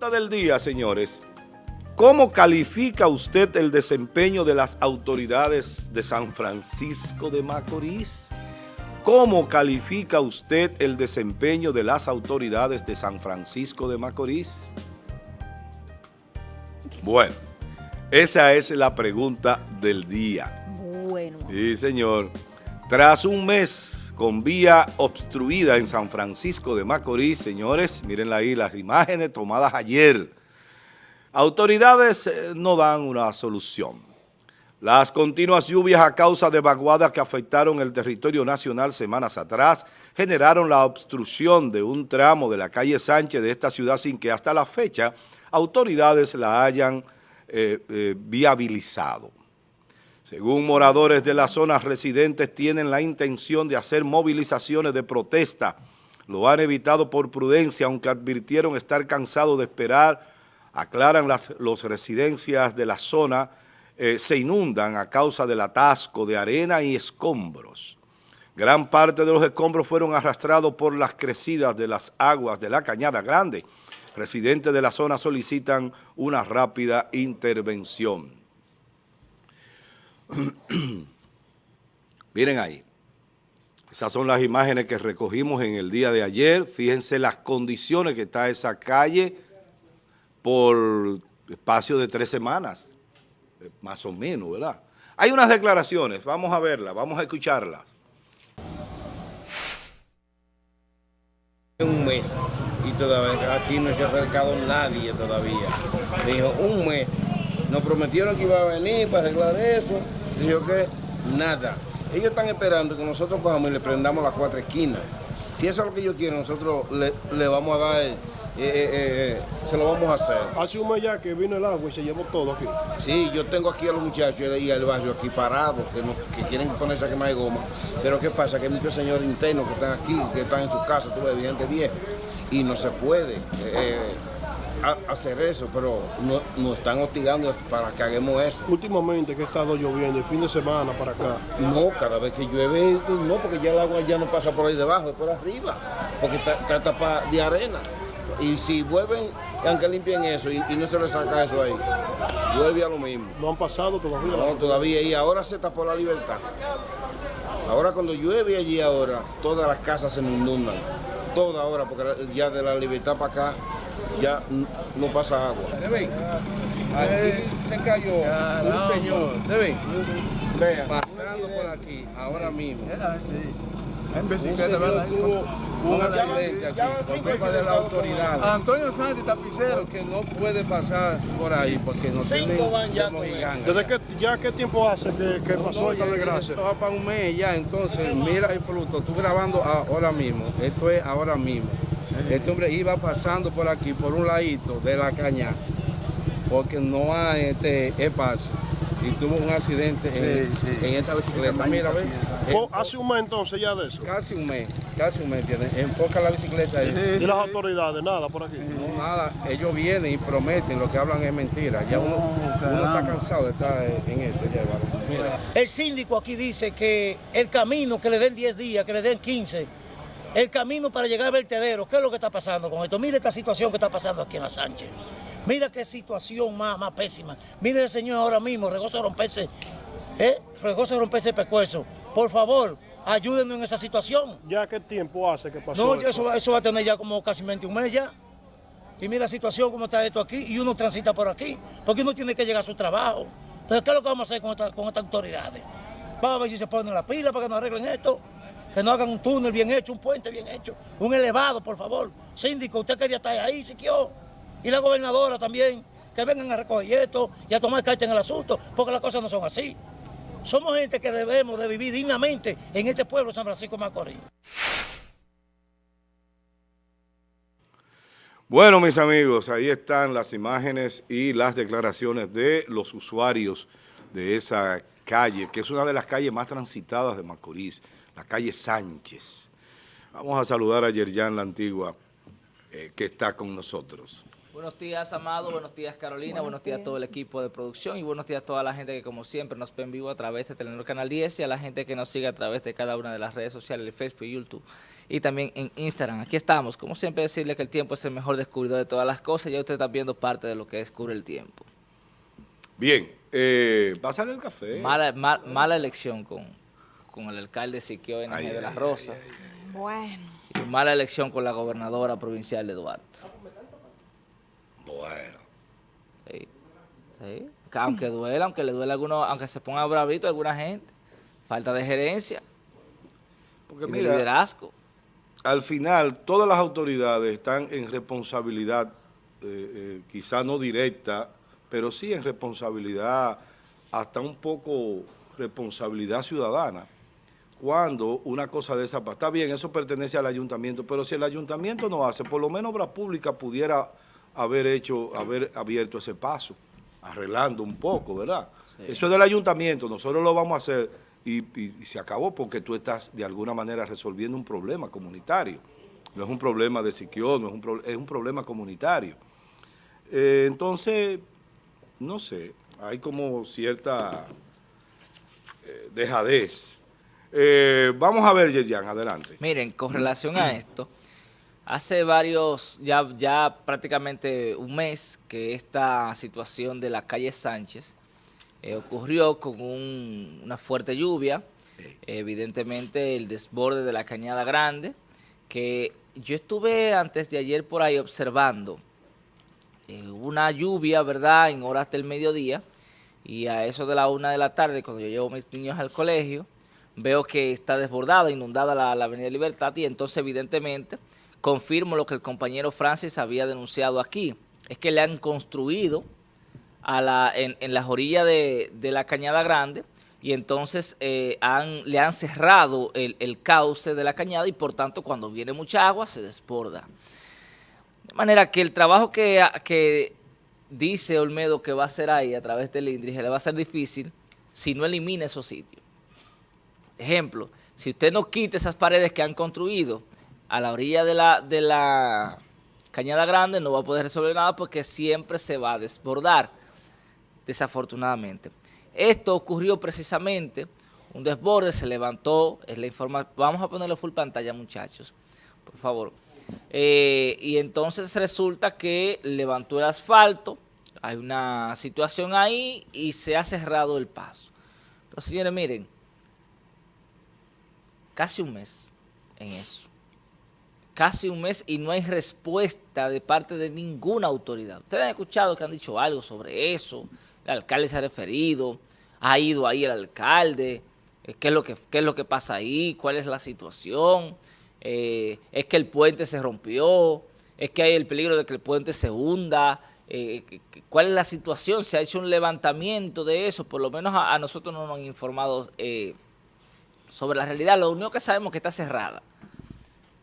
pregunta del día, señores. ¿Cómo califica usted el desempeño de las autoridades de San Francisco de Macorís? ¿Cómo califica usted el desempeño de las autoridades de San Francisco de Macorís? Bueno, esa es la pregunta del día. Bueno. Sí, señor. Tras un mes con vía obstruida en San Francisco de Macorís, señores, miren ahí las imágenes tomadas ayer. Autoridades eh, no dan una solución. Las continuas lluvias a causa de vaguadas que afectaron el territorio nacional semanas atrás generaron la obstrucción de un tramo de la calle Sánchez de esta ciudad sin que hasta la fecha autoridades la hayan eh, eh, viabilizado. Según moradores de las zonas residentes tienen la intención de hacer movilizaciones de protesta. Lo han evitado por prudencia, aunque advirtieron estar cansados de esperar. Aclaran las los residencias de la zona, eh, se inundan a causa del atasco de arena y escombros. Gran parte de los escombros fueron arrastrados por las crecidas de las aguas de la Cañada Grande. Residentes de la zona solicitan una rápida intervención. Miren ahí. Esas son las imágenes que recogimos en el día de ayer. Fíjense las condiciones que está esa calle por espacio de tres semanas, más o menos, ¿verdad? Hay unas declaraciones, vamos a verlas, vamos a escucharlas. Un mes y todavía aquí no se ha acercado nadie todavía. Dijo, un mes. Nos prometieron que iba a venir para arreglar eso. Dijo que nada. Ellos están esperando que nosotros cojamos y le prendamos las cuatro esquinas. Si eso es lo que ellos quieren, nosotros le, le vamos a dar, eh, eh, eh, se lo vamos a hacer. Hace un mes ya que vino el agua y se llevó todo aquí. Sí, yo tengo aquí a los muchachos y al barrio aquí parados, que, no- que quieren ponerse a quemar de goma. Pero ¿qué pasa? Que hay muchos señores internos que están aquí, que están en su casa, tú ves, gente vieja, y no se puede eh, a- hacer eso, pero no- nos están hostigando para que hagamos eso. Últimamente que ha estado lloviendo, el fin de semana para acá. No, cada vez que llueve, no, porque ya el agua ya no pasa por ahí debajo, es por arriba, porque está, está tapada de arena. Y si vuelven, aunque limpien eso y, y no se les saca eso ahí, vuelve a lo mismo. No han pasado todavía. No, todavía, y ahora se tapó la libertad. Ahora cuando llueve allí ahora, todas las casas se inundan. Toda ahora, porque ya de la libertad para acá ya no pasa agua. Así se cayó un señor. Pasando por aquí, ahora mismo. En bicicleta, ¿verdad? tuvo un accidente aquí de la autoridad. Antonio Santi, tapicero. Porque no puede pasar por ahí, porque no tiene como gigante. ¿Desde qué, ya qué tiempo hace que, que pasó esta desgracia? Eso va para un mes ya, entonces mira el fruto, estoy grabando ahora mismo, esto es ahora mismo. Este hombre iba pasando por aquí, por un ladito de la caña, porque no hay este espacio. Y tuvo un accidente en, Sí, sí. en esta bicicleta. Mira, ve. Hace un mes entonces ya de eso. Casi un mes, casi un mes, ¿entiendes? Enfoca la bicicleta ahí. Y las autoridades, nada por aquí. No, nada, ellos vienen y prometen, lo que hablan es mentira. Ya uno, uno está cansado de estar en esto, ya. Mira. El síndico aquí dice que el camino que le den 10 días, que le den 15, el camino para llegar al vertedero, ¿qué es lo que está pasando con esto? Mire esta situación que está pasando aquí en la Sánchez. Mira qué situación más, más pésima. Mire ese señor ahora mismo, regoza de romperse, ¿eh? Regoza de romperse el pescuezo. Por favor, ayúdenos en esa situación. ¿Ya qué tiempo hace que pasó No, esto? eso, va- eso va a tener ya como casi 21 meses ya. Y mira la situación, cómo está esto aquí, y uno transita por aquí, porque uno tiene que llegar a su trabajo. Entonces, ¿qué es lo que vamos a hacer con, esta- con estas autoridades? Vamos a ver si se ponen la pila para que nos arreglen esto, que nos hagan un túnel bien hecho, un puente bien hecho, un elevado, por favor. Síndico, usted quería estar ahí, Siquio, y la gobernadora también, que vengan a recoger esto y a tomar carta en el asunto, porque las cosas no son así. Somos gente que debemos de vivir dignamente en este pueblo de San Francisco de Macorís. Bueno, mis amigos, ahí están las imágenes y las declaraciones de los usuarios de esa calle, que es una de las calles más transitadas de Macorís, la calle Sánchez. Vamos a saludar a Yerjan La Antigua, eh, que está con nosotros. Buenos días, Amado. Buenos días, Carolina. Buenos, días a todo el equipo de producción y buenos días a toda la gente que, como siempre, nos ve en vivo a través de Telenor Canal 10 y a la gente que nos sigue a través de cada una de las redes sociales, Facebook y YouTube. y también en Instagram. Aquí estamos. Como siempre decirle que el tiempo es el mejor descubridor de todas las cosas. Ya usted está viendo parte de lo que descubre el tiempo. Bien, eh, pásale el café. Mala, mal- mala elección con, con el alcalde Siquio NG Ay, de ay, la ay, Rosa. Bueno. Y mala elección con la gobernadora provincial de Duarte. Bueno. Sí, sí. Que Aunque duela, aunque le duele a algunos, aunque se ponga bravito a alguna gente. Falta de gerencia Porque y de mira, liderazgo. al final todas las autoridades están en responsabilidad, eh, eh, quizá no directa, pero sí en responsabilidad, hasta un poco responsabilidad ciudadana. Cuando una cosa de esa, está bien, eso pertenece al ayuntamiento, pero si el ayuntamiento no hace, por lo menos Obra Pública pudiera haber hecho, haber abierto ese paso, arreglando un poco, ¿verdad? Eso es del ayuntamiento, nosotros lo vamos a hacer y, y- y se acabó porque tú estás de alguna manera resolviendo un problema comunitario. No es un problema de Siquio, no es un, pro- es un problema comunitario. Eh, entonces, no sé, hay como cierta eh, dejadez. Eh, vamos a ver, Yerjan, adelante. Miren, con relación a esto, hace varios, ya, ya prácticamente un mes que esta situación de la calle Sánchez eh, ocurrió con un- una fuerte lluvia, evidentemente el desborde de la Cañada Grande, que yo estuve antes de ayer por ahí observando eh, una lluvia, ¿verdad?, en horas del mediodía, y a eso de la una de la tarde, cuando yo llevo a mis niños al colegio, veo que está desbordada, inundada la, la Avenida Libertad, y entonces evidentemente confirmo lo que el compañero Francis había denunciado aquí, es que le han construido a la, en, las orillas de, de la Cañada Grande, y entonces eh, le han cerrado el, cauce de la cañada y por tanto cuando viene mucha agua se desborda. De manera que el trabajo que, que dice Olmedo que va a hacer ahí a través del INDRI le va a ser difícil si no elimina esos sitios. Ejemplo, si usted no quita esas paredes que han construido a la orilla de la, de la Cañada Grande, no va a poder resolver nada porque siempre se va a desbordar, desafortunadamente. Esto ocurrió precisamente, un desborde se levantó, es la informa vamos a ponerlo full pantalla muchachos, por favor. Eh, y entonces resulta que levantó el asfalto, hay una situación ahí y se ha cerrado el paso. Pero señores, miren, casi un mes en eso. Casi un mes y no hay respuesta de parte de ninguna autoridad. Ustedes han escuchado que han dicho algo sobre eso, el alcalde se ha referido, ha ido ahí el alcalde, eh, qué es lo que, qué es lo que pasa ahí, cuál es la situación, eh, es que el puente se rompió, es que hay el peligro de que el puente se hunda, eh, cuál es la situación, se ha hecho un levantamiento de eso, por lo menos a, nosotros no nos han informado sobre la realidad, lo único que sabemos es que está cerrada,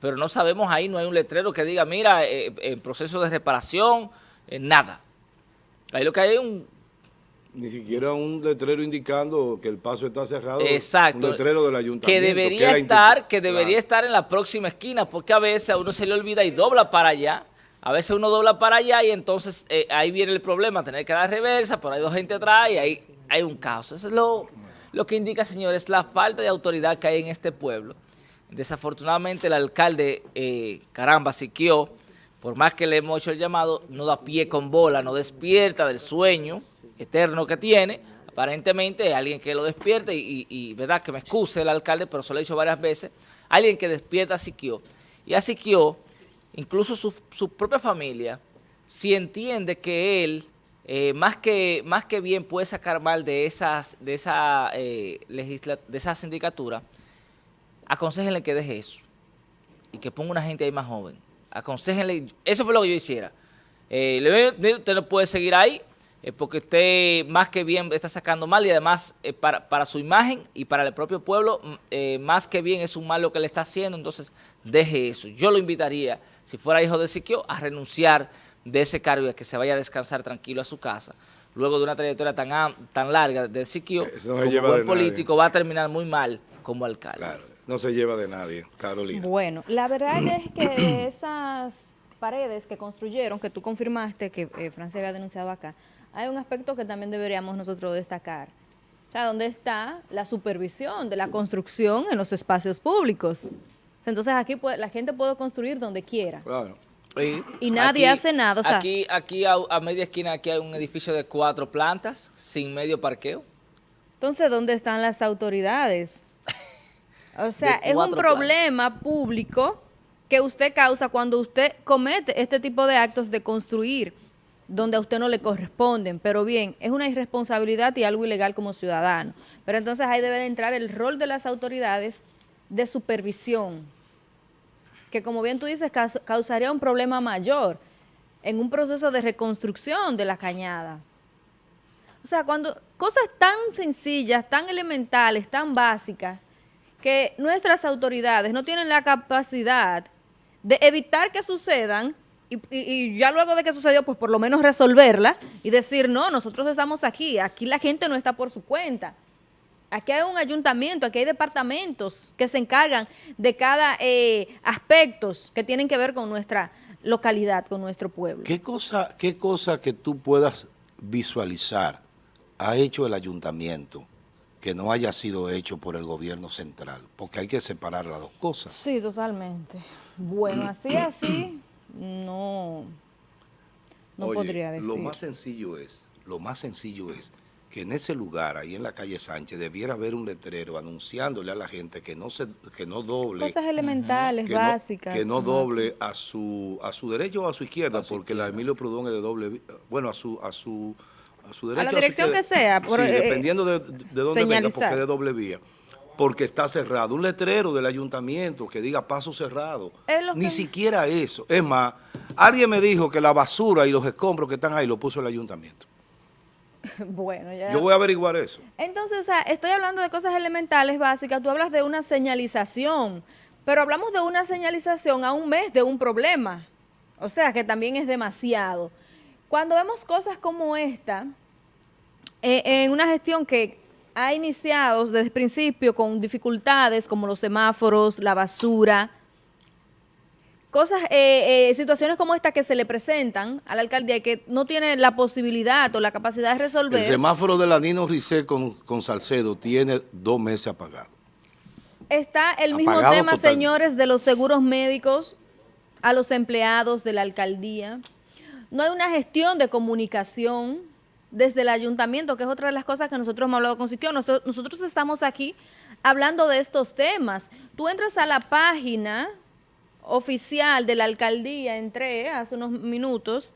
pero no sabemos ahí, no hay un letrero que diga, mira, eh, en proceso de reparación, eh, nada. Ahí lo que hay es un Ni siquiera un letrero indicando que el paso está cerrado. Exacto. Un letrero del ayuntamiento. que debería la estar, que debería Claro. estar en la próxima esquina, porque a veces a uno se le olvida y dobla para allá. A veces uno dobla para allá y entonces eh, ahí viene el problema, tener que dar reversa, por ahí dos gente atrás y ahí hay un caos. Eso es lo, lo que indica, señores, la falta de autoridad que hay en este pueblo. Desafortunadamente el alcalde, eh, caramba, Siquio, por más que le hemos hecho el llamado, no da pie con bola, no despierta del sueño eterno que tiene. Aparentemente alguien que lo despierte y, verdad que me excuse el alcalde, pero se lo he dicho varias veces, alguien que despierta a Siquio. Y a Siquio, incluso su propia familia, si entiende que él, eh, más, que, más que bien puede sacar mal de, esas, de, esa, eh, de sindicatura, aconsejenle que deje eso y que ponga una gente ahí más joven. Aconsejenle, eso fue lo que yo hiciera. Eh, usted no puede seguir ahí eh, porque usted más que bien está sacando mal y además para, para su imagen y para el propio pueblo, mm, más que bien es un mal lo que le está haciendo, entonces deje eso. Yo lo invitaría, si fuera hijo de Siquio, a renunciar de ese cargo y a que se vaya a descansar tranquilo a su casa. Luego de una trayectoria tan, am- tan larga de Siquio, no como lleva buen de nadie. político, va a terminar muy mal como alcalde. Claro, no se lleva de nadie, Carolina. Bueno, la verdad es que de esas paredes que construyeron, que tú confirmaste que eh, Francia había denunciado acá, hay un aspecto que también deberíamos nosotros destacar. O sea, ¿dónde está la supervisión de la construcción en los espacios públicos? Entonces aquí puede- la gente puede construir donde quiera. Claro. Sí. Y nadie hace nada, o sea- aquí, aquí a, a media esquina aquí hay un edificio de cuatro plantas sin medio parqueo. Entonces, ¿dónde están las autoridades? O sea, es un problema público que usted causa cuando usted comete este tipo de actos de construir donde a usted no le corresponden. Pero bien, es una irresponsabilidad y algo ilegal como ciudadano. Pero entonces ahí debe de entrar el rol de las autoridades de supervisión, que como bien tú dices, caus- causaría un problema mayor en un proceso de reconstrucción de la cañada. O sea, cuando cosas tan sencillas, tan elementales, tan básicas, que nuestras autoridades no tienen la capacidad de evitar que sucedan y ya luego de que sucedió, pues por lo menos resolverla y decir, no, nosotros estamos aquí, aquí la gente no está por su cuenta. Aquí hay un ayuntamiento, aquí hay departamentos que se encargan de cada eh, aspectos que tienen que ver con nuestra localidad, con nuestro pueblo. ¿Qué cosa, ¿Qué cosa que tú puedas visualizar ha hecho el ayuntamiento que no haya sido hecho por el gobierno central? Porque hay que separar las dos cosas. Sí, totalmente. Bueno, así, así, no, no Oye, podría decir. Lo más sencillo es, lo más sencillo es que en ese lugar, ahí en la calle Sánchez, debiera haber un letrero anunciándole a la gente que no se, que no doble. Cosas elementales, que no- básicas. que no doble a su a su derecho o a su izquierda, porque la Emilio Prudón es de doble, bueno, a su a su a su derecho. la o su dirección izquierda. que sea, por, sí, eh, dependiendo de, de dónde venga, porque es de doble vía. Porque está cerrado. Un letrero del ayuntamiento que diga paso cerrado. Ni que- siquiera eso. Es más, alguien me dijo que la basura y los escombros que están ahí lo puso el ayuntamiento. Bueno, ya. Yo voy a averiguar eso. Entonces, estoy hablando de cosas elementales, básicas. Tú hablas de una señalización, pero hablamos de una señalización a un mes de un problema. O sea, que también es demasiado. Cuando vemos cosas como esta, eh, en una gestión que ha iniciado desde el principio con dificultades como los semáforos, la basura, cosas, eh, eh, situaciones como esta que se le presentan a la alcaldía y que no tiene la posibilidad o la capacidad de resolver. El semáforo de la Nino Risset con, con Salcedo tiene dos meses apagado. Está el mismo tema, señores, de los seguros médicos a los empleados de la alcaldía. No hay una gestión de comunicación desde el ayuntamiento, que es otra de las cosas que nosotros hemos hablado con Siquio. Nosotros, nosotros estamos aquí hablando de estos temas. Tú entras a la página oficial de la alcaldía, entré hace unos minutos,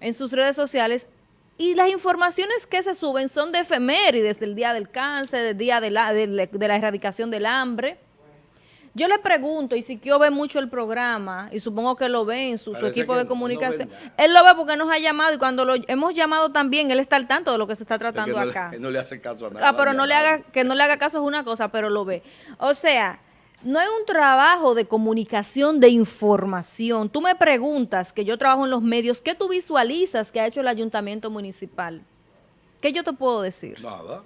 en sus redes sociales y las informaciones que se suben son de efemérides del día del cáncer, del día de la, de, la- de la erradicación del hambre. Yo le pregunto, y si Kio ve mucho el programa, y supongo que lo ve en su, equipo de comunicación, nada. él lo ve porque nos ha llamado y cuando lo hemos llamado también, él está al tanto de lo que se está Es que tratando no le- acá. no le hace caso a nada. Ah, pero no le haga, que no le haga caso es una cosa, pero lo ve. O sea, no hay un trabajo de comunicación, de información. Tú me preguntas, que yo trabajo en los medios, ¿qué tú visualizas que ha hecho el ayuntamiento municipal? ¿Qué yo te puedo decir? Nada.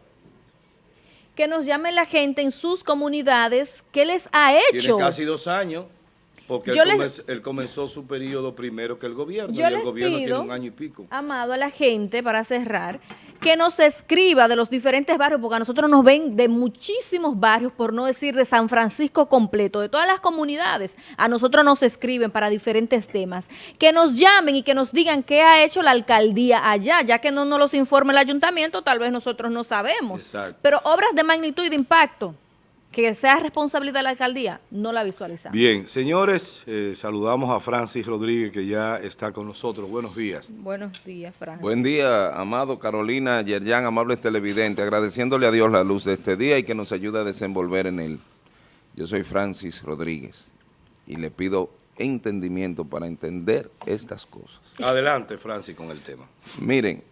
Que nos llame la gente en sus comunidades, ¿qué les ha Tiene hecho? casi dos años. Porque Yo él, les- comenz- él comenzó su periodo primero que el gobierno. Yo y el gobierno pido, tiene un año y pico. amado, a la gente, para cerrar, que nos escriba de los diferentes barrios, porque a nosotros nos ven de muchísimos barrios, por no decir de San Francisco completo, de todas las comunidades. A nosotros nos escriben para diferentes temas. Que nos llamen y que nos digan qué ha hecho la alcaldía allá, ya que no nos los informa el ayuntamiento, tal vez nosotros no sabemos. Exacto. Pero obras de magnitud y de impacto, que sea responsabilidad de la alcaldía, no la visualizamos. Bien, señores, eh, saludamos a Francis Rodríguez que ya está con nosotros. Buenos días. Buenos días, Fran. Buen día, amado Carolina, Yerjan, amables televidentes, agradeciéndole a Dios la luz de este día y que nos ayude a desenvolver en él. Yo soy Francis Rodríguez y le pido entendimiento para entender estas cosas. Adelante, Francis, con el tema. Miren,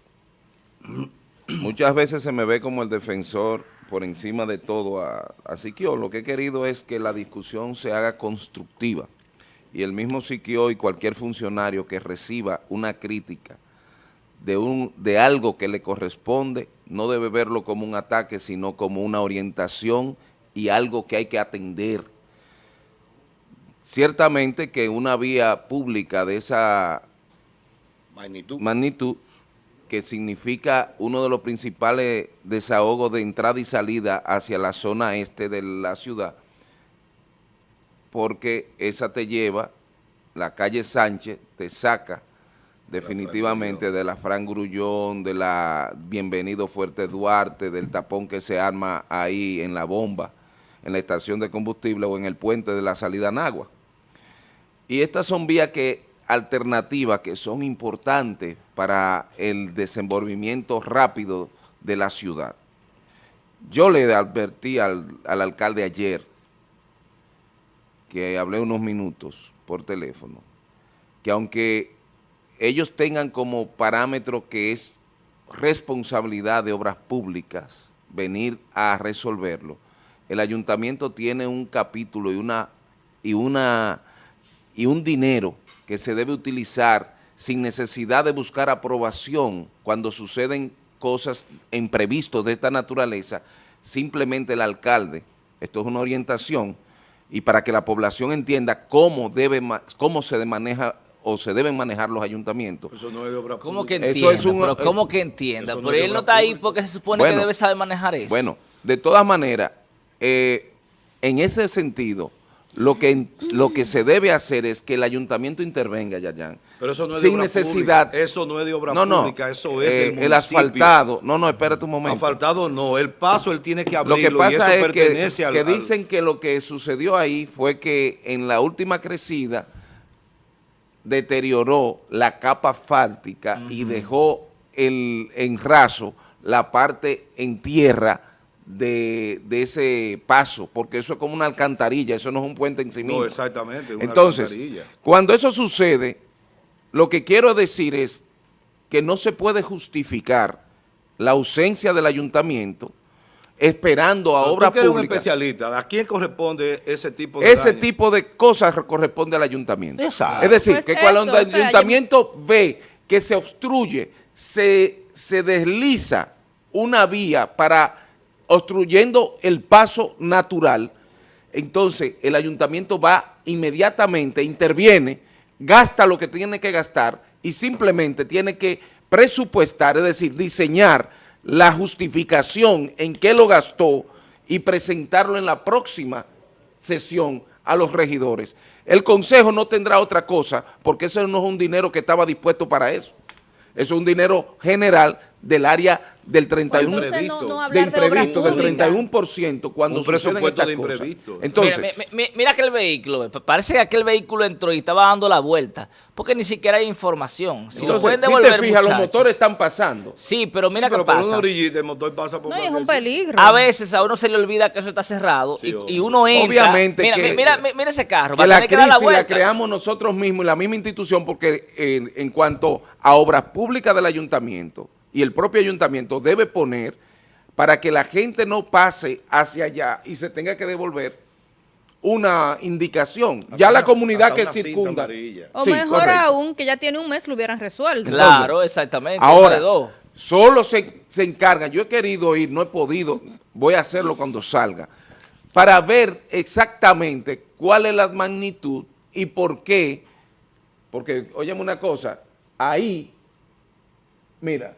muchas veces se me ve como el defensor por encima de todo a, a Siquio. Lo que he querido es que la discusión se haga constructiva y el mismo Siquio y cualquier funcionario que reciba una crítica de, un, de algo que le corresponde, no debe verlo como un ataque, sino como una orientación y algo que hay que atender. Ciertamente que una vía pública de esa Magnitud. magnitud, que significa uno de los principales desahogos de entrada y salida hacia la zona este de la ciudad, porque esa te lleva, la calle Sánchez te saca definitivamente de la Fran Grullón, de la Bienvenido Fuerte Duarte, del tapón que se arma ahí en la bomba, en la estación de combustible o en el puente de la salida Nagua. Y estas son vías que alternativas que son importantes para el desenvolvimiento rápido de la ciudad. Yo le advertí al, al alcalde ayer, que hablé unos minutos por teléfono, que aunque ellos tengan como parámetro que es responsabilidad de obras públicas venir a resolverlo, el ayuntamiento tiene un capítulo y una y una y un dinero que se debe utilizar sin necesidad de buscar aprobación cuando suceden cosas imprevistos de esta naturaleza, simplemente el alcalde, esto es una orientación, y para que la población entienda cómo, debe, cómo se maneja o se deben manejar los ayuntamientos. Eso no es de obra ¿Cómo que pública. entienda? Eso es un- pero ¿Cómo que entienda? eso no Pero él no está ahí porque se supone Bueno. que debe saber manejar eso. Bueno, de todas maneras, eh, en ese sentido, lo que, lo que se debe hacer es que el ayuntamiento intervenga, Yayan. Pero eso no es de sin obra necesidad. pública. Eso no es de obra no, no, pública, eso es eh, del El municipio. asfaltado, no, no, espérate un momento. Asfaltado no, el paso él tiene que Lo abrirlo que y pasa eso es que, al... que dicen que lo que sucedió ahí fue que en la última crecida deterioró la capa asfáltica y dejó el, en raso la parte en tierra de, de ese paso, porque eso es como una alcantarilla, eso no es un puente en sí No, mismo. exactamente, una Entonces, alcantarilla. cuando eso sucede, lo que quiero decir es que no se puede justificar la ausencia del ayuntamiento esperando a Pero obra tú eres un pública. especialista, ¿a quién corresponde ese tipo de Ese daño? tipo de cosas corresponde al ayuntamiento. Exacto. Es decir, Pues que cuando el o sea, ayuntamiento ve que se obstruye, se, se desliza una vía para obstruyendo el paso natural, entonces el ayuntamiento va inmediatamente, interviene, gasta lo que tiene que gastar y simplemente tiene que presupuestar, es decir, diseñar la justificación en qué lo gastó y presentarlo en la próxima sesión a los regidores. El consejo no tendrá otra cosa porque eso no es un dinero que estaba dispuesto para eso. Eso es un dinero general del área del 31%. Entonces, no- no de imprevisto, del pública. 31% cuando Un presupuesto estas de cosas. imprevisto. Entonces, mira, mi- mi- mira aquel vehículo, pa- parece que aquel vehículo entró y estaba dando la vuelta, porque ni siquiera hay información. Si lo entonces, pueden si devolver, te fijas, los motores están pasando. Sí, pero mira Sí, pero qué por pasa. una orillita el motor pasa por No, es un peligro. A veces a uno se le olvida que eso está cerrado Sí, y, uno entra. Obviamente mira, que- mira, mira, mira ese carro, va la tener que dar la crisis la, creamos nosotros mismos y la misma institución porque en, en cuanto a obras públicas del ayuntamiento y el propio ayuntamiento debe poner para que la gente no pase hacia allá y se tenga que devolver una indicación. Hasta ya la una- comunidad que circunda. O Sí, mejor correcto. aún, que ya tiene un mes, lo hubieran resuelto. Claro, exactamente. Ahora, dos. solo se, se encargan, yo he querido ir, no he podido, voy a hacerlo cuando salga, para ver exactamente cuál es la magnitud y por qué, porque, óyeme una cosa, ahí, mira,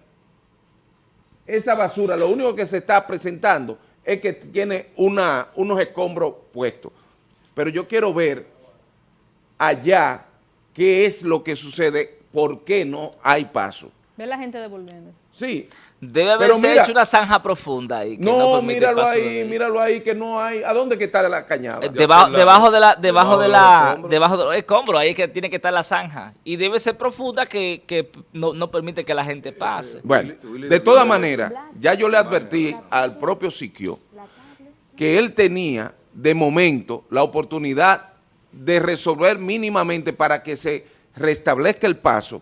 esa basura, lo único que se está presentando es que tiene una, unos escombros puestos, pero yo quiero ver allá qué es lo que sucede, por qué no hay paso. Ve la gente devolviendo. Sí. Debe haberse mira- hecho una zanja profunda ahí. Que no, No, míralo ahí, míralo ahí, que no hay. ¿A dónde que está la cañada? Eh, Debajo, la- debajo de la, debajo debajo de la, escombros. debajo de los escombros, ahí es que tiene que estar la zanja. Y debe ser profunda que, que no, no permite que la gente pase. Bueno, Willy- Willy de de- maneras, ya yo le advertí al propio Siquio que él tenía de momento la oportunidad de resolver mínimamente para que se restablezca el paso,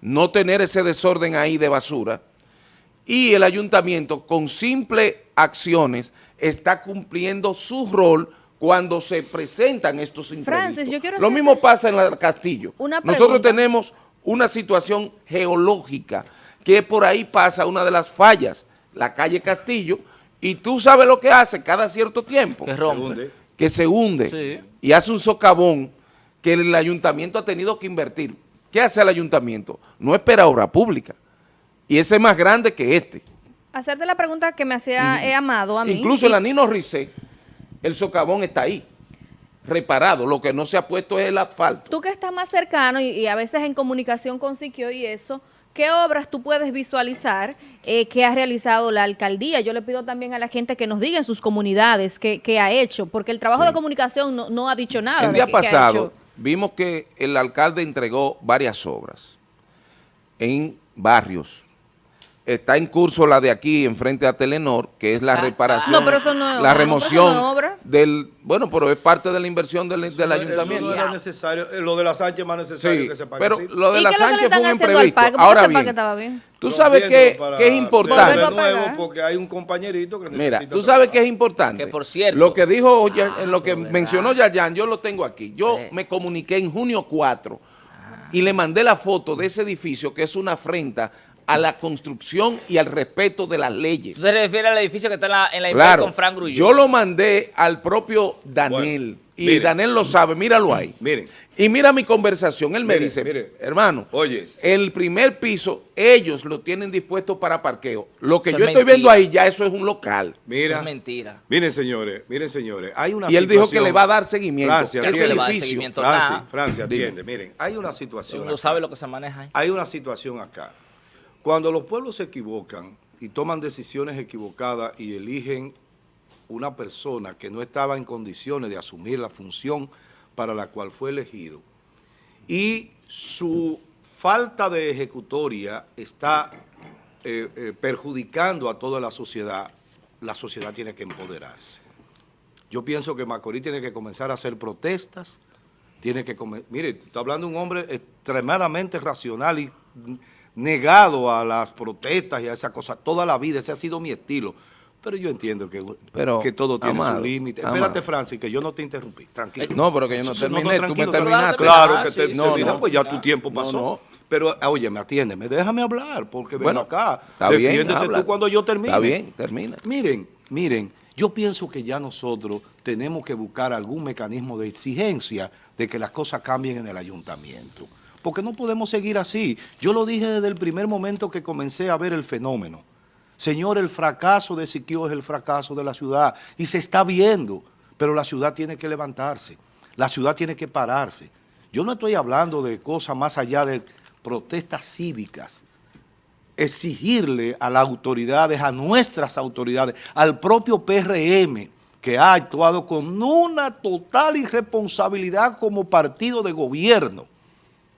no tener ese desorden ahí de basura, y el ayuntamiento con simples acciones está cumpliendo su rol cuando se presentan estos. Francis, yo quiero Lo mismo pasa en el Castillo. una Nosotros tenemos una situación geológica que por ahí pasa una de las fallas, la calle Castillo, y tú sabes lo que hace cada cierto tiempo, Que rompe. hunde. que se hunde Sí. y hace un socavón que el ayuntamiento ha tenido que invertir. ¿Qué hace el ayuntamiento? No espera obra pública. Y ese es más grande que este. Hacerte la pregunta que me hacía he amado a mí. Incluso en la Nino Ricé, el socavón está ahí. reparado. Lo que no se ha puesto es el asfalto. Tú que estás más cercano y, y a veces en comunicación con Siquio y eso, ¿qué obras tú puedes visualizar eh, que ha realizado la alcaldía? Yo le pido también a la gente que nos diga en sus comunidades qué, qué ha hecho, porque el trabajo de comunicación no, no ha dicho nada. El día pasado vimos que el alcalde entregó varias obras en barrios. Está en curso la de aquí, enfrente a Telenor, que es la Ah, reparación, No, pero eso no es obra, la no, pero remoción eso no es obra. del... Bueno, pero es parte de la inversión del, del Eso ayuntamiento. no era necesario. Eh, Lo de la Sánchez es más necesario Sí, que se pague pero así. lo de ¿Y la Sánchez fue un imprevisto. Ahora ese bien, estaba bien? tú sabes que, que es importante. nuevo pagar. porque hay un compañerito que Mira, tú sabes trabajar. que es importante. Que, por cierto- Lo que dijo, Ah, en lo que mencionó Yayan, yo lo tengo aquí. Yo Sí. me comuniqué en junio 4 y le mandé la foto de ese edificio que es una afrenta a la construcción y al respeto de las leyes. Se refiere al edificio que está en la, en la Impel Claro, con Frank Grullón. yo lo mandé al propio Daniel Bueno, y miren. Daniel lo sabe, míralo ahí. Miren. Y mira mi conversación, él me dice, miren. hermano, Oye. el primer piso ellos lo tienen dispuesto para parqueo. Lo que yo es estoy viendo ahí ya eso es un local. Mira, Eso es mentira. miren señores, miren señores, hay una Y él dijo que le va a dar seguimiento. Francia, ¿Qué ese se le va a dar edificio. seguimiento? Francia. Francia, atiende, miren, hay una situación acá. sabe lo que se maneja ahí. Hay una situación acá. Cuando los pueblos se equivocan y toman decisiones equivocadas y eligen una persona que no estaba en condiciones de asumir la función para la cual fue elegido y su falta de ejecutoria está eh, eh, perjudicando a toda la sociedad, la sociedad tiene que empoderarse. Yo pienso que Macorís tiene que comenzar a hacer protestas, tiene que mire, está hablando de un hombre extremadamente racional y negado a las protestas y a esa cosa toda la vida, ese ha sido mi estilo. Pero yo entiendo que, Pero, que todo tiene amado, su límite. Espérate, Francis, que yo no te interrumpí. Tranquilo. No, pero que yo no terminé, tú me terminaste. Claro Ah, que sí, te no, termina, no. pues ya tu tiempo No, pasó. no. Pero, oye, me atiéndeme, déjame hablar, porque ven Bueno, acá. está bien, Defiéndete habla. tú cuando yo termine. Está bien, termina. Miren, miren, yo pienso que ya nosotros tenemos que buscar algún mecanismo de exigencia de que las cosas cambien en el ayuntamiento. Porque no podemos seguir así. Yo lo dije desde el primer momento que comencé a ver el fenómeno. Señor, el fracaso de Siquio es el fracaso de la ciudad y se está viendo, pero la ciudad tiene que levantarse, la ciudad tiene que pararse. Yo no estoy hablando de cosas más allá de protestas cívicas, exigirle a las autoridades, a nuestras autoridades, al propio PRM, que ha actuado con una total irresponsabilidad como partido de gobierno,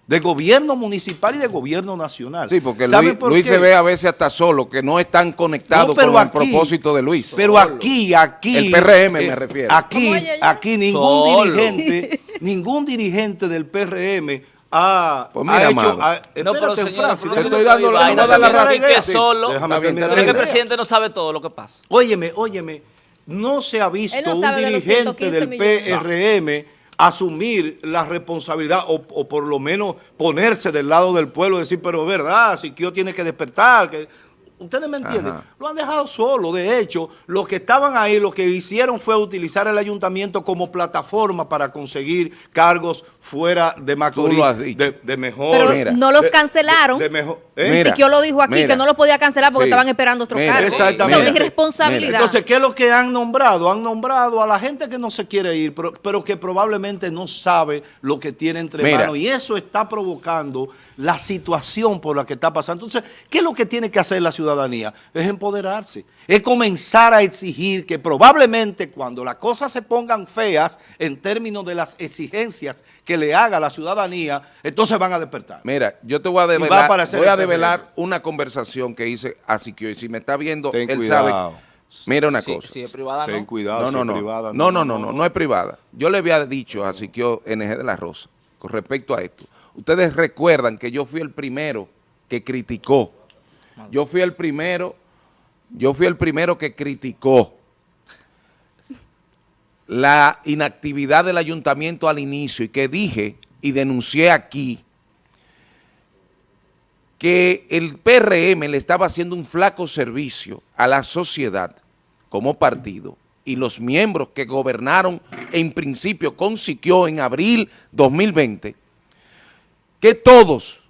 de gobierno municipal y de gobierno nacional. Sí, porque ¿Saben Luis, por Luis qué? se ve a veces hasta solo, que no están conectados No, con el propósito de Luis. Pero aquí, aquí... El PRM me refiero. Aquí, aquí ningún Solo. dirigente, ningún dirigente del PRM ha, Pues mira, ha hecho... ha- No, pero espérate, señora, Francis, pero Te no estoy dando la, no razón. que solo- déjame Está bien, terminar está ¿Cree que el presidente no sabe todo lo que pasa? Óyeme, óyeme, no se ha visto no un dirigente 115 del millones. PRM asumir la responsabilidad o, o por lo menos ponerse del lado del pueblo decir, pero es verdad, Siquio tiene que despertar. Que... Ustedes me entienden. Ajá. Lo han dejado solo. De hecho, los que estaban ahí, lo que hicieron fue utilizar el ayuntamiento como plataforma para conseguir cargos fuera de Macorís. lo has dicho. De, de mejor. Pero mira, no los cancelaron. de- de mejor- ¿eh? Mira, Siquio lo dijo aquí, mira. que no lo podía cancelar porque Sí. estaban esperando otro Mira, cargo. exactamente. Eso es irresponsabilidad. Entonces, ¿qué es lo que han nombrado? Han nombrado a la gente que no se quiere ir, pero, pero que probablemente no sabe lo que tiene entre Mira. manos. Y eso está provocando la situación por la que está pasando. Entonces, ¿qué es lo que tiene que hacer la ciudadanía? Es empoderarse. Es comenzar a exigir que probablemente cuando las cosas se pongan feas en términos de las exigencias que le haga la ciudadanía, entonces van a despertar. Mira, yo te voy a va a develar, voy a PRM. develar una conversación que hice a Siquio. Y si me está viendo, Ten él cuidado. sabe. Mira una Sí, cosa. Si es privada, Ten no. cuidado, No, si no, es no. privada, no, no, no, no, no es privada. Yo le había dicho a Siquio NG de la Rosa con respecto a esto. Ustedes recuerdan que yo fui el primero que criticó. Yo fui el primero, yo fui el primero que criticó la inactividad del ayuntamiento al inicio y que dije y denuncié aquí que el PRM le estaba haciendo un flaco servicio a la sociedad como partido y los miembros que gobernaron en principio con Siquio en abril 2020, que todos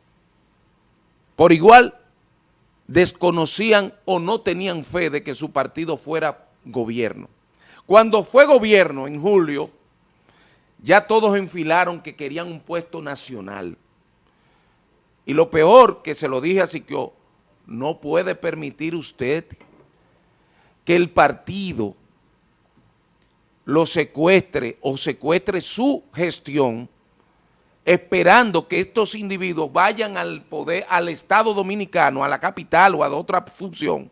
por igual desconocían o no tenían fe de que su partido fuera gobierno. Cuando fue gobierno en julio, ya todos enfilaron que querían un puesto nacional. Y lo peor, que se lo dije a Siquio, no puede permitir usted que el partido lo secuestre o secuestre su gestión esperando que estos individuos vayan al poder, al Estado Dominicano, a la capital o a otra función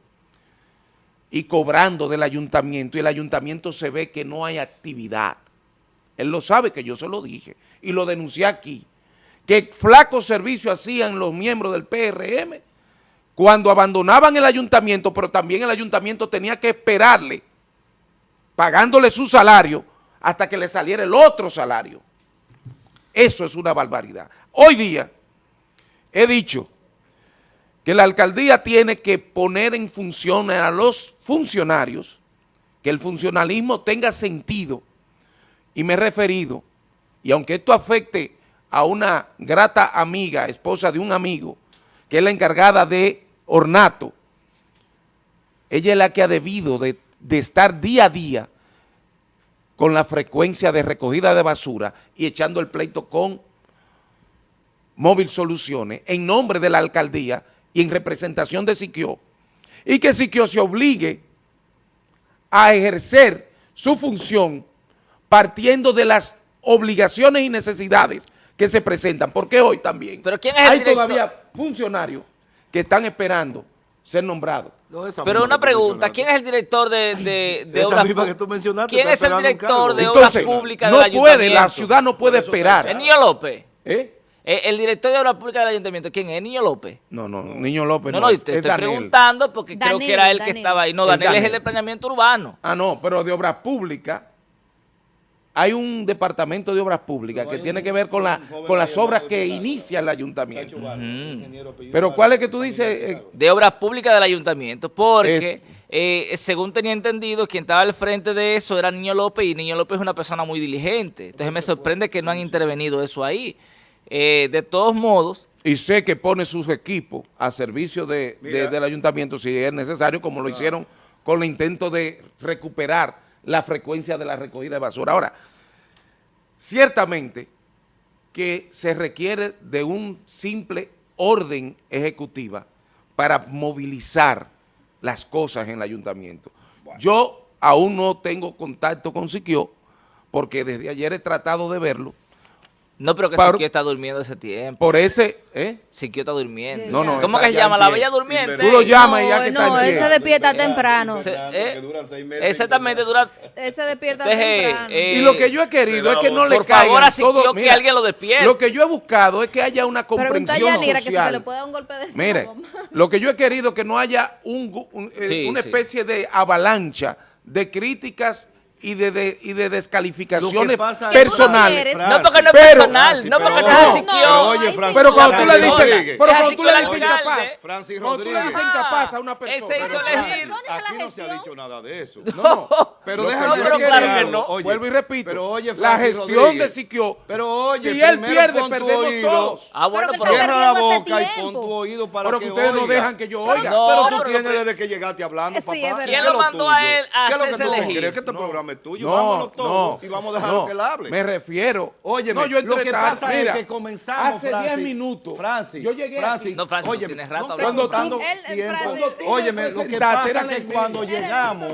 y cobrando del ayuntamiento y el ayuntamiento se ve que no hay actividad. Él lo sabe que yo se lo dije y lo denuncié aquí. Que flaco servicio hacían los miembros del PRM cuando abandonaban el ayuntamiento, pero también el ayuntamiento tenía que esperarle, pagándole su salario, hasta que le saliera el otro salario. Eso es una barbaridad. Hoy día he dicho que la alcaldía tiene que poner en función a los funcionarios, que el funcionalismo tenga sentido, y me he referido, y aunque esto afecte a una grata amiga, esposa de un amigo, que es la encargada de ornato, ella es la que ha debido de, de estar día a día con la frecuencia de recogida de basura y echando el pleito con Móvil Soluciones en nombre de la alcaldía y en representación de Siquio, y que Siquio se obligue a ejercer su función partiendo de las obligaciones y necesidades que se presentan, porque hoy también ¿Pero quién es el hay director? todavía funcionarios que están esperando ser nombrados. No, esa Pero una pregunta. ¿quién es el director de, de, de Esa obras mencionaste, ¿Quién es el director de Entonces, obras públicas no del puede, la ayuntamiento? ciudad no puede esperar. ¿El Niño López? ¿Eh? Eh, ¿El director de obras públicas del ayuntamiento quién es? ¿El Niño López? No, no, Niño López No, no, no, es, te es estoy Daniel. preguntando porque creo que era él que estaba ahí. No, Es Daniel es el Daniel. de planeamiento urbano. Ah, no, pero de obras públicas, hay un departamento de obras públicas que tiene que ver con, la, con las obras que inicia el ayuntamiento. Pero ¿cuál es que tú dices? eh, de obras públicas del ayuntamiento, porque eh, según tenía entendido, quien estaba al frente de eso era Niño López y Niño López es una persona muy diligente. Entonces me sorprende que no han intervenido eso ahí. Eh, de todos modos, y sé que pone sus equipos a servicio de, del ayuntamiento si es necesario, como lo hicieron con el intento de recuperar la frecuencia de la recogida de basura. Ahora, ciertamente que se requiere de un simple orden ejecutiva para movilizar las cosas en el ayuntamiento. Yo aún no tengo contacto con Siquio porque desde ayer he tratado de verlo. No, pero que Siquio está durmiendo ese tiempo. Por ese, ¿eh? Siquio está durmiendo. No, no, ¿Cómo que se llama? La. Bella Durmiente. Tú lo llamas y ya que no, está no, él se despierta temprano. Se- eh, que duran seis meses. Exactamente, dura... Él se despierta Deje, temprano. eh, Y lo que yo he querido es que no le por favor, asistió todo- que alguien lo despierte. Lo que yo he buscado es que haya una Pregunta a comprensión Yanira que si se le social. puede dar un golpe de Mire, estómago. lo que yo he querido es que no haya un eh, Sí, una sí. especie de avalancha de críticas y de, de- y de descalificaciones pasa es- personales. No porque no es Pero- personal, no porque no es Siquio. pero oye, Francis, Pero cuando tú le dices, pero Es cuando tú le dices incapaz, Francis cuando tú le dices incapaz a una Ese persona. hizo elegir. Aquí no se ha dicho nada de eso. No, pero déjame no. oye, Vuelvo y repito. Pero oye, la gestión de Siquio. Pero oye, si él pierde, perdemos todos. Ah, bueno, Pero Cierra la boca y pon tu oído para Pero que ustedes no dejan que yo oiga. No, pero tú tienes desde que llegaste hablando, papá. es. ¿Qué ¿Quién es lo mandó a él a ¿Qué es lo que hacerse tú elegir? crees que este No. programa es tuyo? No, Vámonos todos no, y vamos a dejarlo no, que él hable. Me refiero. Óyeme, no, yo lo que pasa mira, es que comenzamos, hace Francis, 10 minutos. Francis, yo llegué Francis, aquí. No, Francis, óyeme, tienes rato hablando. Cuando tú- Óyeme, lo que pasa es que cuando llegamos,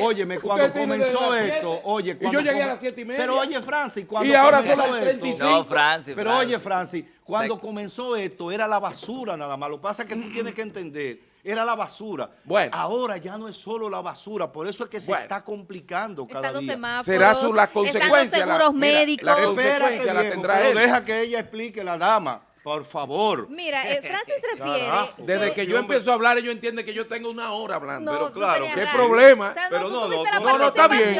óyeme, cuando comenzó esto, siete, oye, y cuando yo llegué a las siete y media. Pero oye, Francis, cuando Y ahora comenzó son las esto- 35. No, Francis, Pero Francis. oye, Francis, cuando comenzó esto era la basura nada más. Lo que pasa es que tú tienes que entender, era la basura. Bueno. Ahora ya no es solo la basura, por eso es que se Bueno. está complicando cada Están los día. semáforos, Será su la están consecuencia. los la- seguros mira, médicos. La consecuencia la tendrá él. deja que ella explique la dama, por favor. Mira, eh, Francis refiere... Carajo. Desde que yo empiezo a hablar, ellos entienden que yo tengo una hora hablando. No, pero claro, ¿qué problema? O sea, Pero no, no, no, no, está bien.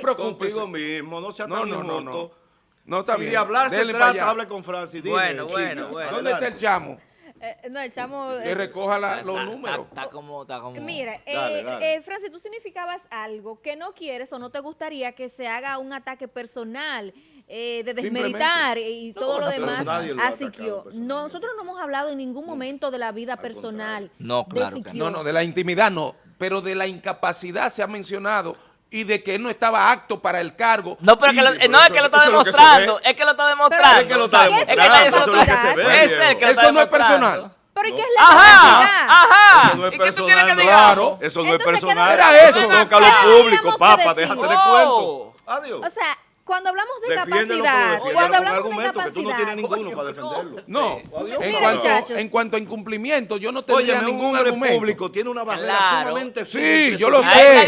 preocúpese. Contigo mismo, no sea No, tan no, no, no. No está si bien. de hablar se trata, hable con Francis. Dime, Bueno, bueno, bueno. ¿Dónde está el chamo? Eh, no, el chamo... Que eh, recoja la- los Está- números. Está, está como, está como... Mira, eh, Dale, eh, Francis, tú significabas algo que no quieres o no te gustaría que se haga un ataque personal, eh, de desmeritar y todo lo no, demás nadie lo ha a atacado Siquio. personalmente. No, nosotros no hemos hablado en ningún momento de la vida personal No, de claro que Siquio. No, no, de la intimidad no, pero de la incapacidad se ha mencionado y de que él no estaba apto para el cargo. No, pero Y- que lo- pero no es que lo está que demostrando, es que lo está demostrando. Es que lo está demostrando, que eso es lo que se ve, Es él que lo Eso está no es personal. Pero ¿y qué es la Ajá, ajá. Eso no es ¿Y qué tú quieres que personal, digamos? Claro. Eso no es Entonces, ¿qué personal. Era eso eso. toca lo ¿Qué público, papá, déjate de cuento. Adiós. O sea, cuando hablamos de Defiéndelo, capacidad, cuando hablamos de argumento, que tú no capacidad, tienes ninguno para defenderlo. No, Adiós. en cuanto, muchachos. en cuanto a incumplimiento, yo no Oye, tendría un ningún argumento. público tiene una barrera Claro. sumamente Sí, yo lo sé.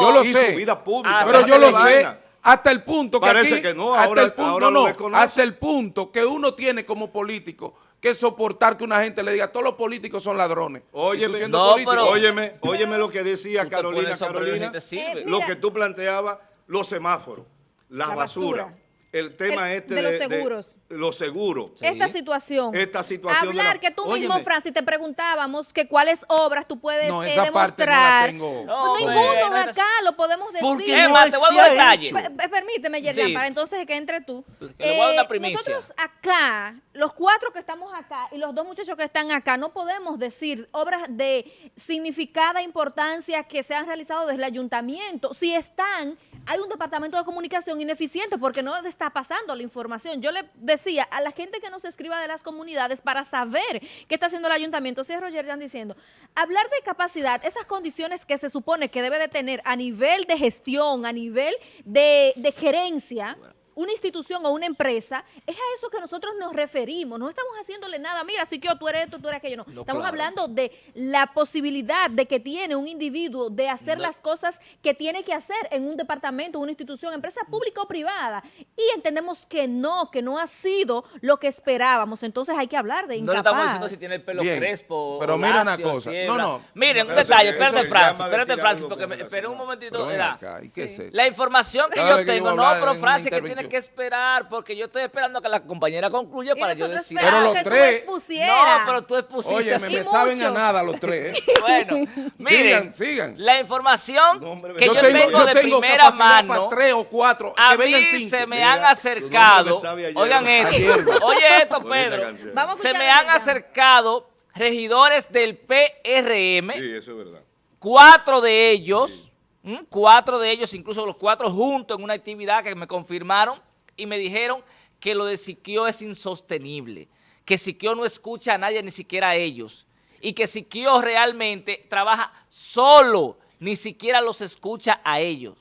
Yo lo sé. su vida pública. Ah, Pero yo lo sé hasta el punto que Parece aquí, que no, hasta ahora- el punto, ahora no, hasta el punto que uno tiene como político que soportar que una gente le diga todos los políticos son ladrones. Óyeme, No, político, pero- óyeme, óyeme lo que decía Carolina, Carolina. Eh, lo que tú planteabas, los semáforos, la, La basura, basura. El tema El- este de de, los seguros. de los seguros. Sí. esta situación. Esta situación Hablar la- que tú mismo. Francis, te preguntábamos que cuáles obras tú puedes No, eh, esa parte no la demostrar. tengo. No, Pues ninguno no es- acá lo podemos decir. Porque Es más, te voy a dar pe- Permíteme, Yerjan, Sí. para entonces que entre tú. Que le voy a dar una Eh, primicia. Nosotros acá, los cuatro que estamos acá y los dos muchachos que están acá, no podemos decir obras de significada importancia que se han realizado desde el ayuntamiento. Si están, hay un departamento de comunicación ineficiente porque no le está pasando la información. Yo le decía a la gente que nos escriba de las comunidades para saber qué está haciendo el ayuntamiento. Cierro Yerjan diciendo, hablar de capacidad, esas condiciones que se supone que debe de tener a nivel de gestión, a nivel de gerencia, una institución o una empresa, es a eso que nosotros nos referimos. No estamos haciéndole nada, mira, si yo tú eres esto, tú eres aquello. No, No, estamos claro. hablando de la posibilidad de que tiene un individuo de hacer No. las cosas que tiene que hacer en un departamento, una institución, empresa pública o privada. Y entendemos que no, que no ha sido lo que esperábamos. Entonces hay que hablar de No le incapaz. estamos diciendo si tiene el pelo Bien, crespo. pero mira una cosa. si No, no. Miren, un detalle, eso espérate, Francis, espérate, Francis, porque me, espera un momentito. Acá, ¿y qué es esto? La información que Cada yo que tengo, no, pero Francis, que tiene que esperar, porque yo estoy esperando a que la compañera concluya Y para yo decir. Pero los que tú tres- expusieras. No, pero tú expusiste. Oye, me saben a nada los tres. ¿eh? Bueno, miren, Sigan, sigan. la información No, hombre, que yo yo, tengo, tengo, yo de tengo primera mano, para tres o cuatro, a que vengan mí cinco. se me Mira, han acercado, ayer. oigan esto, oye esto, Pedro. Vamos a se me han acercado regidores del PRM, Sí, eso es verdad. cuatro de ellos, ¿m? cuatro de ellos, incluso los cuatro juntos en una actividad que me confirmaron y me dijeron que lo de Siquio es insostenible, que Siquio no escucha a nadie, ni siquiera a ellos, y que Siquio realmente trabaja solo, ni siquiera los escucha a ellos.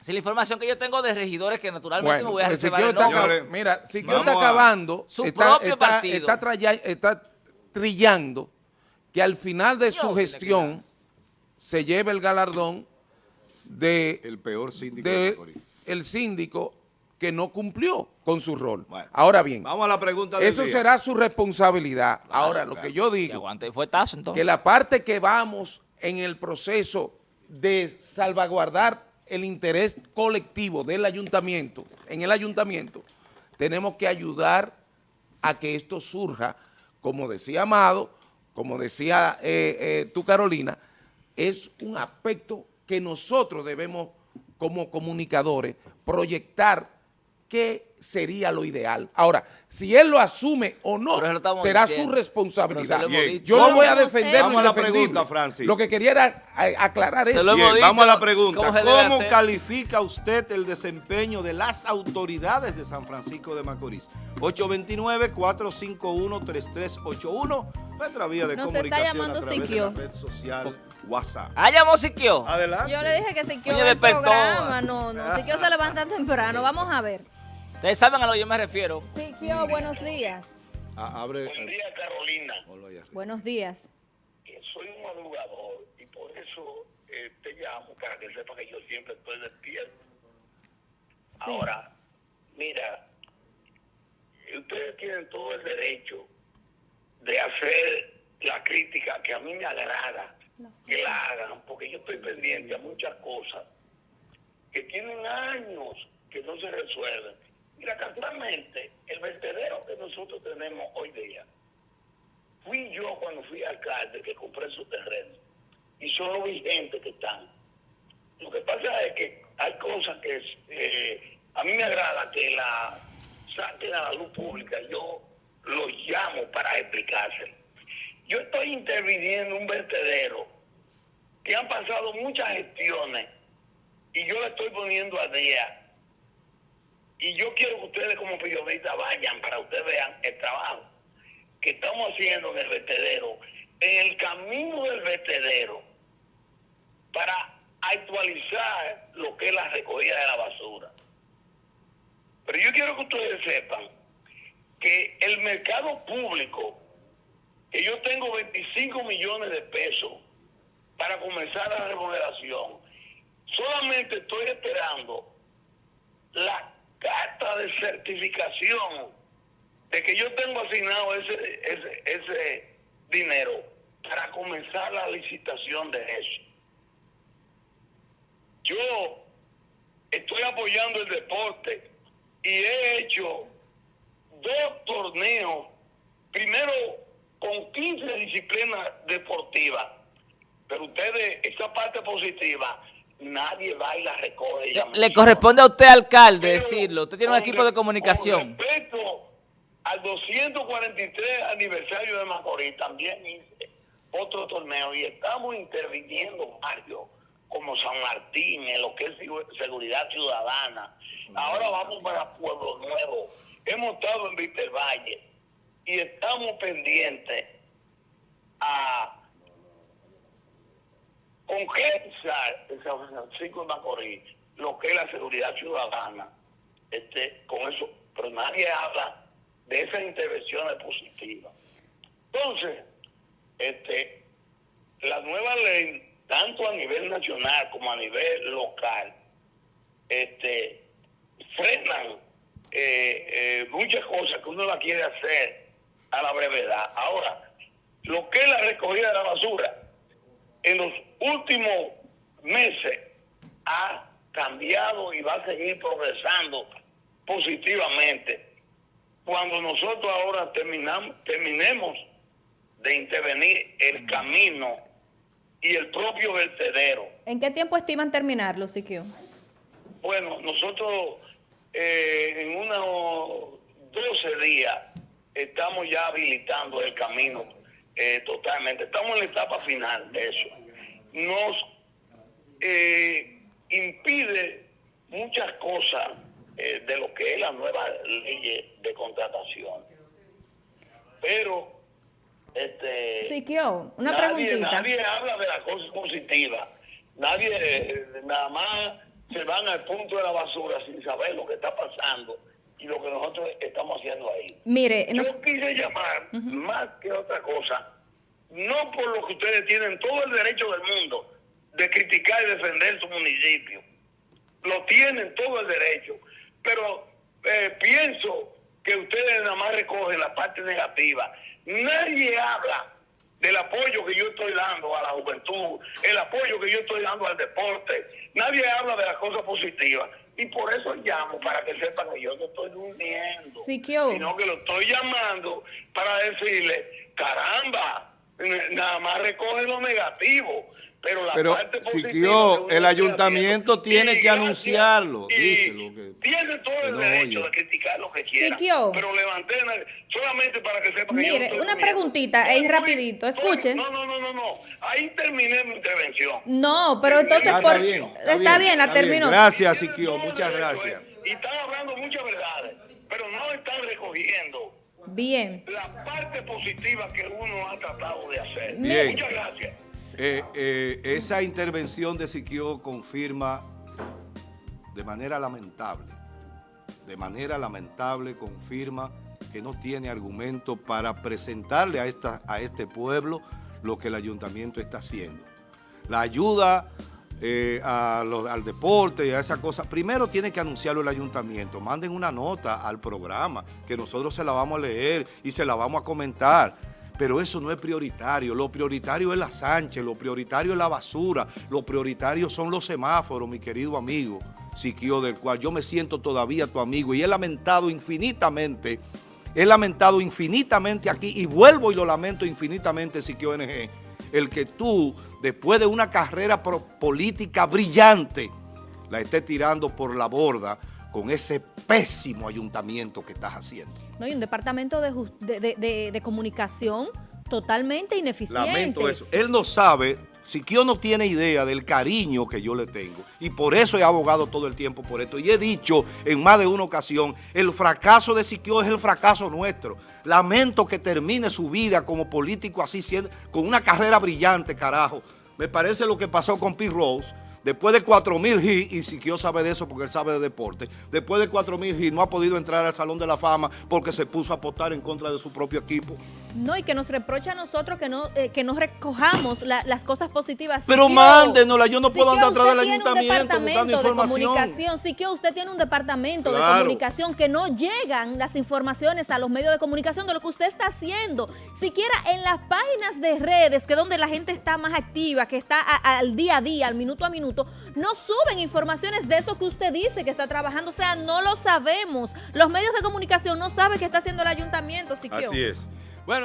Esa es la información que yo tengo de regidores que naturalmente me voy a reservar el nombre. mira, Siquio Vamos está acabando, Su está, propio está- partido. está traya- está trillando que al final de Dios, su gestión se lleve el galardón de El peor síndico de el síndico que no cumplió con su rol. Bueno, Ahora bien, Vamos a la pregunta del eso día. será su responsabilidad. Ahora, lo que yo digo, aguante entonces. que la parte que vamos en el proceso de salvaguardar el interés colectivo del ayuntamiento, en el ayuntamiento, tenemos que ayudar a que esto surja, como decía Amado, como decía eh, eh, tú Carolina, es un aspecto que nosotros debemos como comunicadores proyectar qué sería lo ideal. Ahora, si él lo asume o no, será diciendo. su responsabilidad. Yo no voy a defender eh. Vamos a la pregunta, Francis. Lo que quería era a- aclarar eso. vamos a la pregunta. cómo ¿Cómo, se debe hacer. califica usted el desempeño de las autoridades de San Francisco de Macorís? 829-451-3381, nuestra vía de Nos está comunicación llamando a través de Siquio. la red social WhatsApp. Ah, llamó Siquio. Adelante. Yo le dije que Siquio Oye, el despertó. programa. No, no, Siquio se levanta temprano. Vamos a ver. Ustedes saben a lo que yo me refiero. Siquio, buenos días. Ah, abre. Buen día, Carolina. ponlo ahí arriba. Buenos días. Eh, Soy un madrugador y por eso eh, te llamo para que sepa que yo siempre estoy despierto. Sí. Ahora, mira, ustedes tienen todo el derecho de hacer la crítica que a mí me agrada que la hagan, porque yo estoy pendiente a muchas cosas que tienen años que no se resuelven. Mira, casualmente, el vertedero que nosotros tenemos hoy día, fui yo cuando fui alcalde que compré su terreno y son los vigentes que están. Lo que pasa es que hay cosas que eh, a mí me agrada que la saquen a la luz pública. Yo los llamo para explicárselo. Yo estoy interviniendo en un vertedero que han pasado muchas gestiones y yo le estoy poniendo a día. Y yo quiero que ustedes como periodistas vayan para ustedes vean el trabajo que estamos haciendo en el vertedero, en el camino del vertedero, para actualizar lo que es la recogida de la basura. Pero yo quiero que ustedes sepan que el mercado público, que yo tengo 25 millones de pesos para comenzar la remodelación, solamente estoy esperando la carta de certificación de que yo tengo asignado ese, ese, ese dinero para comenzar la licitación de eso. Yo estoy apoyando el deporte y he hecho dos torneos, primero con 15 disciplinas deportivas, pero ustedes, esa parte positiva, nadie va y la recoge. Le, le corresponde a usted, alcalde, Pero decirlo. Usted tiene un equipo de comunicación. Con respecto al 243 aniversario de Macorís, también hice otro torneo y estamos interviniendo, Mario, como San Martín, en lo que es seguridad ciudadana. Ahora vamos para Pueblo Nuevo. Hemos estado en Víctor Valle y estamos pendientes a en San Francisco de Macorís lo que es la seguridad ciudadana este, con eso, pero nadie habla de esas intervenciones positivas. Entonces, este, la nueva ley, tanto a nivel nacional como a nivel local, este, frenan eh, eh, muchas cosas que uno la quiere hacer a la brevedad. Ahora, lo que es la recogida de la basura, en los últimos meses ha cambiado y va a seguir progresando positivamente cuando nosotros ahora terminamos, terminemos de intervenir el camino y el propio vertedero. ¿En qué tiempo estiman terminarlo, Siquio? Bueno, nosotros eh, en unos 12 días estamos ya habilitando el camino eh, totalmente. Estamos en la etapa final de eso. Nos eh, impide muchas cosas eh, de lo que es la nueva ley de contratación. Pero, este... Siquio, una nadie, preguntita. Nadie habla de las cosas positivas. Nadie, eh, nada más se van al punto de la basura sin saber lo que está pasando y lo que nosotros estamos haciendo ahí. Mire, nos- Yo quise llamar, más que otra cosa, no por lo que ustedes tienen todo el derecho del mundo de criticar y defender su municipio. Lo tienen todo el derecho. Pero eh, pienso que ustedes nada más recogen la parte negativa. Nadie habla del apoyo que yo estoy dando a la juventud, el apoyo que yo estoy dando al deporte. Nadie habla de las cosas positivas. Y por eso llamo, para que sepan que yo no estoy durmiendo, Siquio. sino que lo estoy llamando para decirle, caramba, nada más recoge lo negativo. Pero la Pero, parte positiva Siquio, el ayuntamiento tiene que gracias, anunciarlo, y díselo que- Tiene todo el derecho oye. de criticar lo que quiera. Siquio. Pero levanté la- solamente para que sepan que yo no Mire, una preguntita, ahí Estoy- rapidito, estoy- escuche. No, no, no, no, no. Ahí terminé mi intervención. No, pero entonces Ah, por... está bien, está bien, la está bien. terminó. Gracias, Tienen Siquio, muchas gracias. ¿eh? Y están hablando muchas verdades, pero no están recogiendo Bien. la parte positiva que uno ha tratado de hacer. Bien. Muchas gracias. Eh, eh, esa intervención de Siquio confirma de manera lamentable, de manera lamentable confirma que no tiene argumento para presentarle a, esta, a este pueblo lo que el ayuntamiento está haciendo. La ayuda eh, a los- al deporte y a esa cosa, primero tiene que anunciarlo el ayuntamiento. Manden una nota al programa que nosotros se la vamos a leer y se la vamos a comentar. Pero eso no es prioritario. Lo prioritario es la Sánchez, lo prioritario es la basura, lo prioritario son los semáforos, mi querido amigo Siquio, del cual yo me siento todavía tu amigo y he lamentado infinitamente, he lamentado infinitamente aquí y vuelvo y lo lamento infinitamente, Siquio NG, el que tú, después de una carrera política brillante, la estés tirando por la borda con ese pésimo ayuntamiento que estás haciendo. No, y un departamento de, de- de- de comunicación totalmente ineficiente. Lamento eso. Él no sabe, Siquio no tiene idea del cariño que yo le tengo y por eso he abogado todo el tiempo por esto y he dicho en más de una ocasión, el fracaso de Siquio es el fracaso nuestro. Lamento que termine su vida como político así, siendo, con una carrera brillante, carajo. Me parece lo que pasó con Pete Rose, Después de 4.000 hits, y Siquio sabe de eso porque él sabe de deporte, después de 4.000 hits no ha podido entrar al Salón de la Fama porque se puso a apostar en contra de su propio equipo. No, y que nos reprocha a nosotros que no, eh, que no recojamos la- las cosas positivas. Pero mándenosla, yo no puedo andar atrás del ayuntamiento buscando departamento de información. comunicación. Siquio, usted tiene un departamento de comunicación que no llegan las informaciones a los medios de comunicación de lo que usted está haciendo. Siquiera en las páginas de redes, que es donde la gente está más activa, que está a- al día a día, al minuto a minuto, no suben informaciones de eso que usted dice que está trabajando. O sea, no lo sabemos. Los medios de comunicación no saben qué está haciendo el ayuntamiento, Siquio. Así es. Bueno.